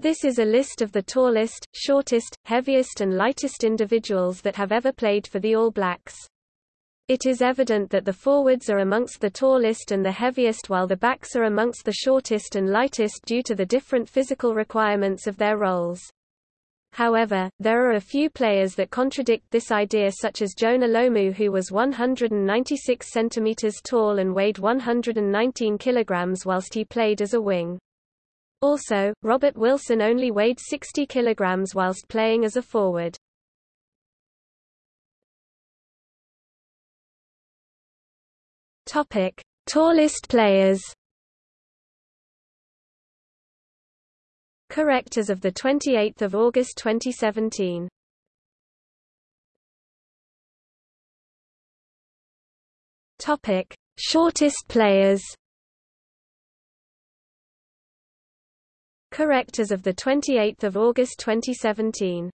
This is a list of the tallest, shortest, heaviest and lightest individuals that have ever played for the All Blacks. It is evident that the forwards are amongst the tallest and the heaviest while the backs are amongst the shortest and lightest due to the different physical requirements of their roles. However, there are a few players that contradict this idea such as Jonah Lomu who was 196 cm tall and weighed 119 kg whilst he played as a wing. Also, Robert Wilson only weighed 60 kilograms whilst playing as a forward. Topic: Tallest players. Correct as of the 28th of August 2017. Topic: Shortest players. Correct as of the 28th of August 2017.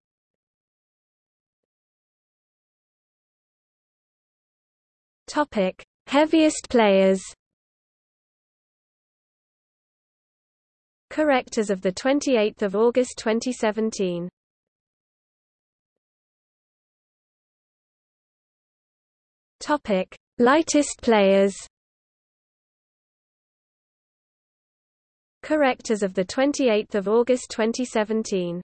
Topic: Heaviest players. Correct as of the 28th of August 2017. Topic: Lightest players. Correct as of the 28th of August 2017.